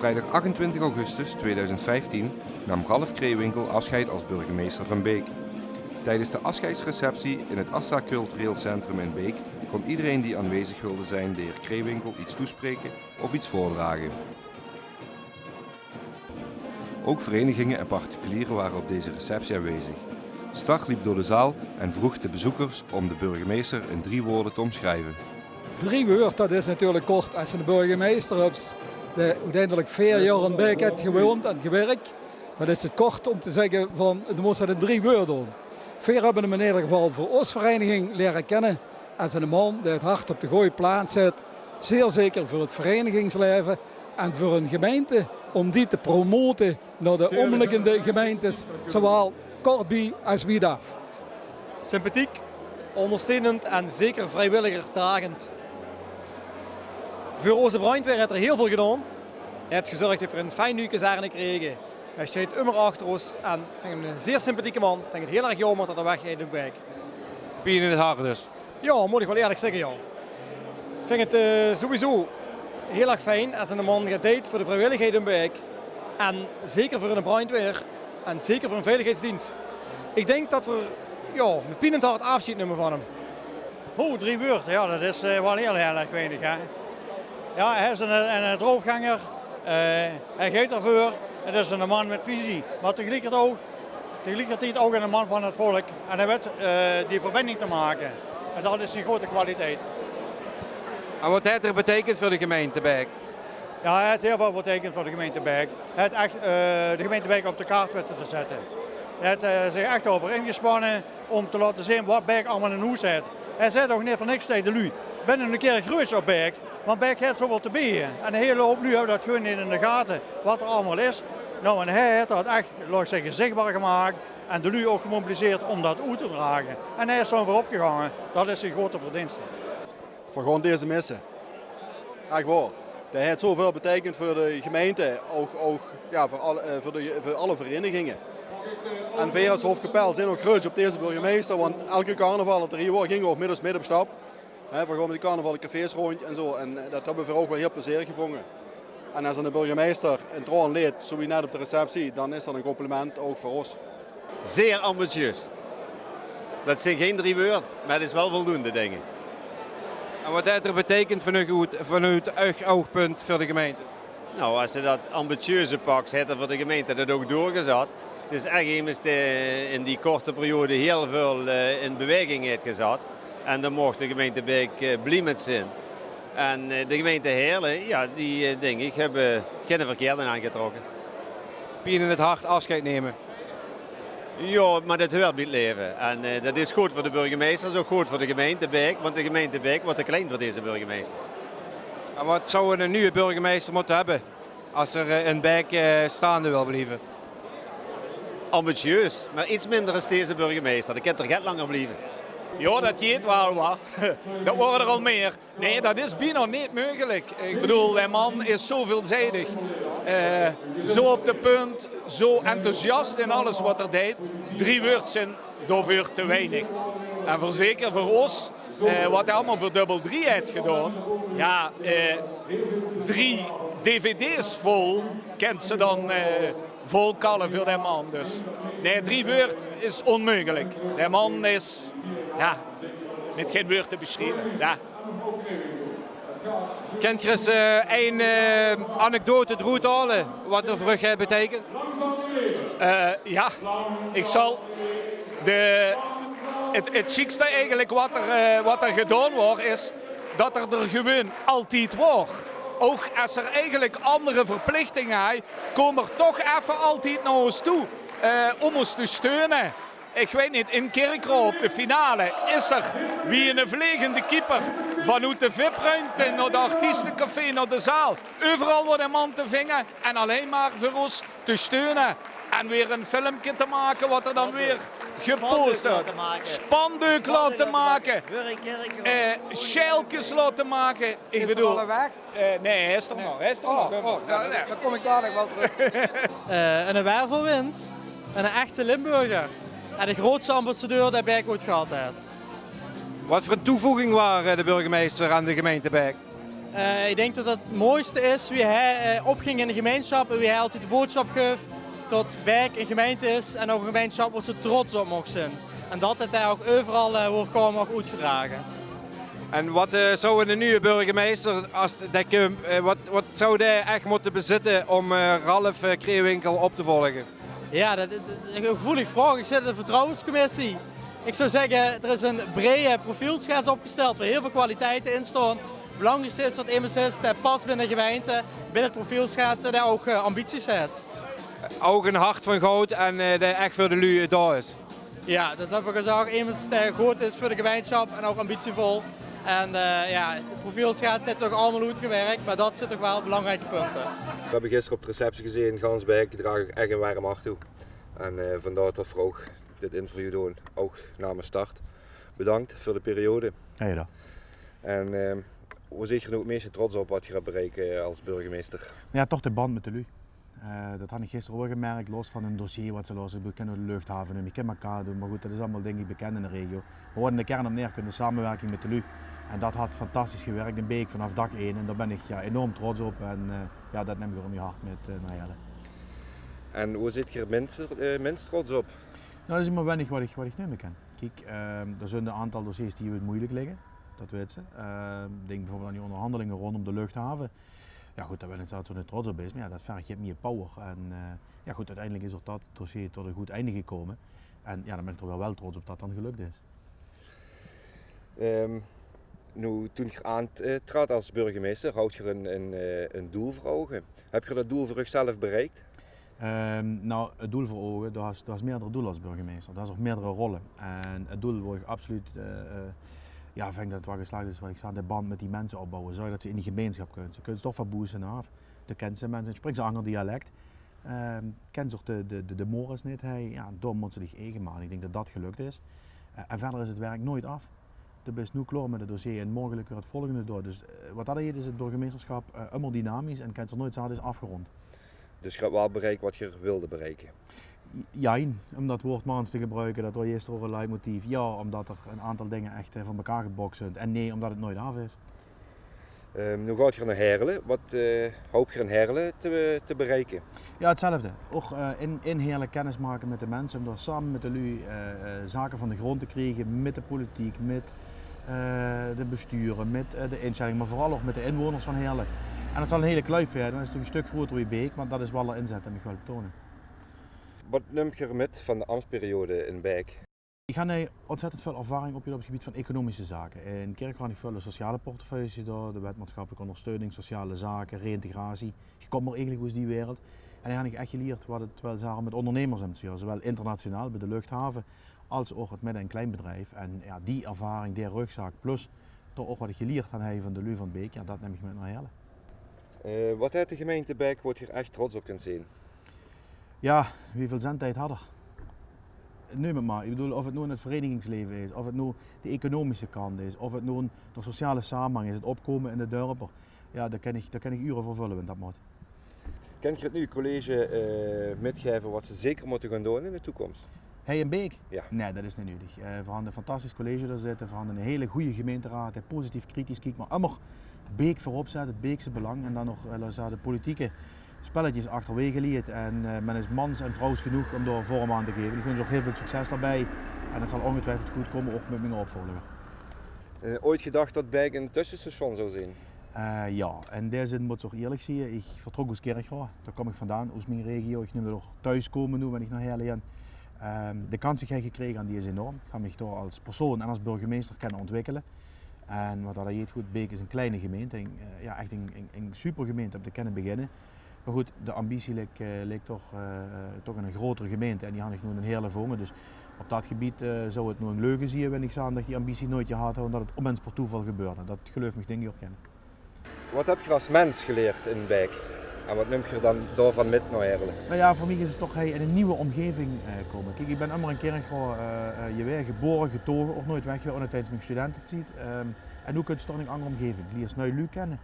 vrijdag 28 augustus 2015 nam Ralf Kreewinkel afscheid als burgemeester van Beek. Tijdens de afscheidsreceptie in het Assa Cultureel Centrum in Beek kon iedereen die aanwezig wilde zijn de heer Kreewinkel iets toespreken of iets voordragen. Ook verenigingen en particulieren waren op deze receptie aanwezig. Start liep door de zaal en vroeg de bezoekers om de burgemeester in drie woorden te omschrijven. Drie woorden, dat is natuurlijk kort. Als de burgemeester hebt, die uiteindelijk vier jaar in heeft gewoond en gewerkt, dan is het kort om te zeggen van, de moest het in drie woorden doen. Hebben hem in ieder geval voor ons vereniging leren kennen als een man die het hart op de goede plaats zet. Zeer zeker voor het verenigingsleven en voor een gemeente om die te promoten naar de omliggende gemeentes, zowel Kortby als Wiedaf. Sympathiek, ondersteunend en zeker vrijwilligerdragend. Voor onze brandweer heeft er heel veel gedaan. Hij heeft gezorgd dat we een fijn nieuwkezaren gekregen. Hij staat immer achter ons en ik vind hem een zeer sympathieke man. Ik vind het heel erg jammer dat hij weg is op weg. Pien in het hart dus. Ja, moet ik wel eerlijk zeggen, ja. Ik vind het uh, sowieso heel erg fijn als een man gaat deed voor de vrijwilligheid in Beek. En zeker voor een brandweer en zeker voor een veiligheidsdienst. Ik denk dat we ja, met Pien in het hart afscheid nemen van hem. Oh, drie woorden, ja, dat is uh, wel heel, heel erg weinig. Hè? Ja, hij is een, een, droogganger, uh, hij geeft ervoor. Het is een man met visie, maar tegelijkertijd ook, tegelijkertijd ook een man van het volk. En hij weet uh, die verbinding te maken. En dat is een grote kwaliteit. En wat heeft er betekend voor de gemeente Beek? Ja, hij heeft heel veel betekend voor de gemeente Beek. Hij heeft echt uh, de gemeente Beek op de kaart weten te zetten. Hij heeft uh, zich echt over ingespannen om te laten zien wat Beek allemaal in hoes heeft. Hij zei toch niet voor niks tegen de lui. Ben een keer groot op Beek, want Beek heeft zoveel te bieden. En de hele hoop nu hebben dat gewoon in de gaten wat er allemaal is. Nou, en hij heeft dat echt, laat ik zichtbaar gemaakt. En de lui ook gemobiliseerd om dat uit te dragen. En hij is zo voorop gegaan. Dat is een grote verdienste. Voor gewoon deze missen. Echt waar. Dat heeft zoveel betekend voor de gemeente, ook, ook ja, voor, alle, voor, de, voor alle verenigingen. En wij als Hofkapel zijn ook groot op deze burgemeester, want elke carnaval dat er hier was, gingen we ook middels midden op stap. He, we gaan met die carnaval de cafés rond en zo. En dat hebben we ook wel heel plezierig gevonden. En als een burgemeester een troon leed, zo wie net op de receptie, dan is dat een compliment ook voor ons. Zeer ambitieus. Dat zijn geen drie woorden, maar het is wel voldoende dingen. En wat heeft er betekend vanuit, vanuit uw oogpunt voor de gemeente? Nou, als je dat ambitieuze pakt, heeft er voor de gemeente dat ook doorgezet. Het is echt immers in die korte periode heel veel in beweging heeft gezet. En dan mocht de gemeente Beek blij met zijn. En de gemeente Heerlen, ja, die denk ik hebben geen verkeerde aangetrokken. Pien in het hart afscheid nemen. Ja, maar dat hoort bij het leven. En uh, dat is goed voor de burgemeester, dat is ook goed voor de gemeente Beek. Want de gemeente Beek wordt te klein voor deze burgemeester. En wat zou een nieuwe burgemeester moeten hebben als er een Beek uh, staande wil blijven? Ambitieus, maar iets minder als deze burgemeester. Dat kan er get langer blijven. Ja, dat jeet wel wat. Dat worden er al meer. Nee, dat is bijna niet mogelijk. Ik bedoel, die man is zo veelzijdig. Uh, zo op de punt, zo enthousiast in alles wat er deed. Drie woorden zijn daarvoor te weinig. En voor zeker voor ons, uh, wat hij allemaal voor dubbel drie heeft gedaan. Ja, uh, drie dvd's vol kent ze dan vol kallen voor die man. Dus nee, drie woorden is onmogelijk. Die man is, ja, met geen woord te beschrijven. Ja. Kent je eens uh, een uh, anekdote eruit halen wat er voor je betekent? Uh, ja, ik zal de, het, het chicste eigenlijk wat er, wat er gedaan wordt is dat er er gewoon altijd wordt. Ook als er eigenlijk andere verplichtingen zijn, komen er toch even altijd naar ons toe om ons te steunen ik weet niet, in Kerkro op de finale is er wie een vliegende keeper vanuit de VIP-ruimte naar de artiestencafé, naar de zaal. Overal wordt een man te vingen en alleen maar voor ons te steunen. En weer een filmpje te maken wat er dan weer gepost wordt. Spandeuk laten maken. Uh, laten maken. Ik is bedoel, er weg? Uh, nee, hij is er nog. Hij is er nog. Oh, oh, ja, dan kom ik dadelijk wel terug. uh, en een wervelwind. En een echte Limburger. En de grootste ambassadeur die Beek ooit gehad heeft. Wat voor een toevoeging waren de burgemeester aan de gemeente Beek? ik denk dat het het mooiste is wie hij opging in de gemeenschap en wie hij altijd de boodschap gaf dat Beek een gemeente is en ook een gemeenschap waar ze trots op mogen zijn. En dat het hij ook overal uh, wordt komen mag uitgedragen. En wat uh, zou een nieuwe burgemeester, als dat, wat, wat zou hij echt moeten bezitten om Ralf Kreewinkel op te volgen? Ja, dat, is een gevoelig vraag. Ik zit in de vertrouwenscommissie. Ik zou zeggen, er is een brede profielschets opgesteld waar heel veel kwaliteiten in staan. Het belangrijkste is wat immers is, dat past binnen de gemeente, binnen het profielschets en dat ook ambities heeft. Ook een hart van goud en dat echt voor de lui daar is. Ja, dat is even gezegd. Immers dat goed is voor de gemeenschap en ook ambitievol. En uh, ja, het profielschets zit toch allemaal goed gewerkt, maar dat zit toch wel belangrijke punten. We hebben gisteren op de receptie gezien, Gansbeek draag ik echt een warm hart toe. En uh, vandaar dat we ook dit interview doen, ook namens start. Bedankt voor de periode. Ja, ja. En uh, hoe zit je nu het meeste trots op wat je gaat bereiken als burgemeester? Ja, toch de band met de LU. Uh, dat had ik gisteren ook gemerkt, los van een dossier wat ze lossen. We kennen de luchthaven en ik ken elkaar doen, maar goed, dat is allemaal dingen bekend in de regio. We worden de kern op neer kunnen, samenwerking met de LU. En dat had fantastisch gewerkt in Beek vanaf dag 1 en daar ben ik ja, enorm trots op en uh, ja, dat neem ik gewoon in je hart met uh, Nayelle. En hoe zit je er minst, minst trots op? Nou, dat is maar weinig wat ik, wat ik nu meer ken. Kijk, er zijn een aantal dossiers die het moeilijk liggen, dat weet ze. denk bijvoorbeeld aan die onderhandelingen rondom de luchthaven. Ja goed, daar ben ik zelf zo trots op is, maar ja, dat vergt je meer power. En ja goed, uiteindelijk is er dat dossier tot een goed einde gekomen. En ja, dan ben ik er wel wel trots op dat dat dan gelukt is. Um, toen je aantrad als burgemeester, houd je een, eh, een, doel voor ogen. Heb je dat doel voor jezelf bereikt? Um, nou, het doel voor ogen, dat is, meerdere doelen als burgemeester. Dat is ook meerdere rollen. En het doel wil ik absoluut uh, ja, vind dat het wel geslaagd is wat ik zei, de band met die mensen opbouwen. Zorg dat ze in die gemeenschap kunnen. Ze kunnen toch van boos en af. De kennen ze mensen, spreekt ze ander dialect. Uh, ken ze de, de, de, Morris niet. Hij, ja, door moeten ze zich eigen maken. Ik denk dat dat gelukt is. En verder is het werk nooit af. De is nu klaar met het dossier en morgen weer het volgende door. Dus uh, wat dat is, is het burgemeesterschap uh, helemaal dynamisch en kent er nooit zaad is afgerond. Dus je hebt wel bereikt wat je wilde bereiken? Ja, om dat woord maans te gebruiken, dat was eerst over een leidmotief. Ja, omdat er een aantal dingen echt van elkaar gebokst zijn. En nee, omdat het nooit af is. Um, nu gaat je naar Herlen. Wat uh, hoop je in Herlen te, te, bereiken? Ja, hetzelfde. Ook uh, in, in Herlen kennis maken met de mensen. Om daar samen met de LU uh, zaken van de grond te krijgen. Met de politiek, met de besturen, met de instelling. Maar vooral ook met de inwoners van Herlen. En het zal een hele kluif werden. Dat is natuurlijk een stuk groter wie Beek. Maar dat is wel de inzet en ik wil betonen. Wat neem je met van de ambtsperiode in Bijk? Ik ga nu ontzettend veel ervaring op het gebied van economische zaken. In Kerk ik veel sociale portefeuilles door, de wet maatschappelijke ondersteuning, sociale zaken, reïntegratie. Je komt maar eigenlijk uit die wereld. En dan heb ik echt geleerd wat het wel zagen met ondernemers en zowel internationaal bij de luchthaven als ook het midden- en kleinbedrijf. En ja, die ervaring, die rugzak, plus toch ook wat ik geleerd heb van de Lu van Beek, ja, dat neem ik met naar Helle. Uh, wat heeft de gemeente Beek wordt hier echt trots op kunt zien? Ja, hoeveel zendtijd hadden. Neem het maar. Ik bedoel, of het nu in het verenigingsleven is, of het nu de economische kant is, of het nu de sociale samenhang is, het opkomen in de dorpen. Ja, daar kan ik, daar kan ik uren voor vullen in dat moet. Kan je het nu college uh, metgeven wat ze zeker moeten gaan doen in de toekomst? Hey en Beek? Ja. Nee, dat is niet nodig. Uh, we hadden een fantastisch college daar zitten, we hadden een hele goede gemeenteraad, positief kritisch kijk, maar allemaal Beek voorop zetten, het Beekse belang en dan nog uh, de politieke spelletjes achterwege liet. En uh, men is mans en vrouws genoeg om daar vorm aan te geven. Ik wens ook heel veel succes daarbij. En het zal ongetwijfeld goed komen, ook met mijn opvolger. Uh, ooit gedacht dat Bijk een tussenstation zou zijn? Uh, ja, in deze zin moet ik ook eerlijk zien. Ik vertrok uit Kerkrade, daar kom ik vandaan, uit mijn regio. Ik nu nog thuiskomen nu, ben ik naar Herleen. Uh, de kans die heb gekregen die is enorm. Ik ga me door als persoon en als burgemeester kunnen ontwikkelen. En wat dat heet goed, Beek is een kleine gemeente, een, ja, echt een, een, een super gemeente om te kunnen beginnen. Maar goed, de ambitie leek, uh, leek toch, uh, toch in een grotere gemeente en die had ik nu een hele vongen. Dus op dat gebied uh, zou het nu een leugen zien, wenn ik zeggen dat die ambitie nooit je had en dat het onmens per toeval gebeurde. Dat geloof ik denk ik ook kennen. Wat heb je als mens geleerd in Bijk? En wat neem je dan daarvan met naar Herlen? Nou ja, voor mij is het toch hey, in een nieuwe omgeving uh, komen. Kijk, ik ben allemaal een keer gewoon uh, je weer geboren, getogen, of nooit weg geweest tijdens mijn studenten ziet. Um, en nu kun je toch een andere omgeving. Je leert nu kennen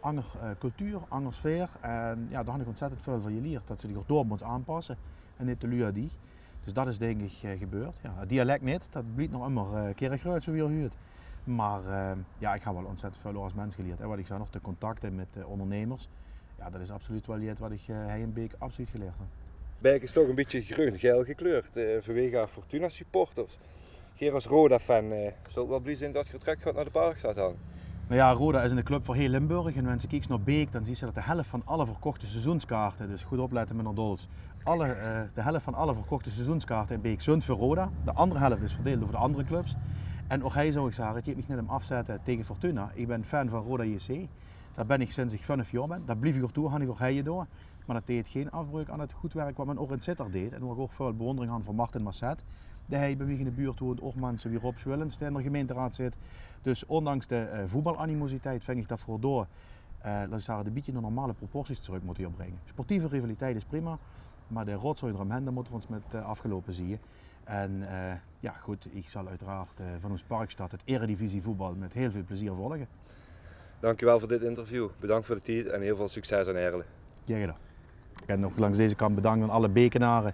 andere uh, cultuur, andere sfeer. En ja, daar had ik ontzettend veel van geleerd. Dat ze zich door moeten aanpassen en niet de lui die. Dus dat is denk ik gebeurd. Ja, het dialect niet, dat blijft nog immer uh, kerkruid zo weer huurt. Maar eh, ja, ik heb wel ontzettend veel als mens geleerd. En wat ik zei nog, de contacten met de ondernemers. Ja, dat is absoluut wel iets wat ik uh, hij en Beek absoluut geleerd heb. Beek is toch een beetje groen-geel gekleurd uh, vanwege haar Fortuna supporters. Geer als Roda-fan uh, zult wel blij zijn dat je terug gaat naar de Parkstad aan. Nou ja, Roda is een club voor heel Limburg. En als je kijkt naar Beek, dan zie je dat de helft van alle verkochte seizoenskaarten, dus goed opletten Dols, alle, uh, de helft van alle verkochte seizoenskaarten in Beek zijn voor Roda. De andere helft is verdeeld over de andere clubs. En ook hij zou ik zeggen, het heeft mich net hem afzetten tegen Fortuna. Ik ben fan van Roda JC. Daar ben ik sinds ik 5 jaar ben. Daar blijf ik er toe, ga ik door. Maar dat deed geen afbreuk aan het goed werk wat men ook in Sitter deed. En waar ik ook veel bewondering aan voor Martin Masset. De hij bij mij in de buurt woont, ook mensen wie Rob Schwillens, in de gemeenteraad zit. Dus ondanks de uh, voetbalanimositeit vind ik dat voor door dat ze een beetje de normale proporties terug moeten opbrengen. Sportieve rivaliteit is prima, maar de rotzooi eromheen, moeten we ons met uh, afgelopen zien. En uh, ja, goed, ik zal uiteraard van ons Parkstad het Eredivisie voetbal met heel veel plezier volgen. Dankjewel voor dit interview. Bedankt voor de tijd en heel veel succes aan Erlen. Ja, gedaan. Ben nog langs deze kant bedankt aan alle bekenaren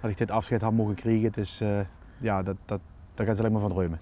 dat ik dit afscheid had mogen krijgen. Is, uh, ja, dat, dat, daar gaat ze alleen maar van dromen.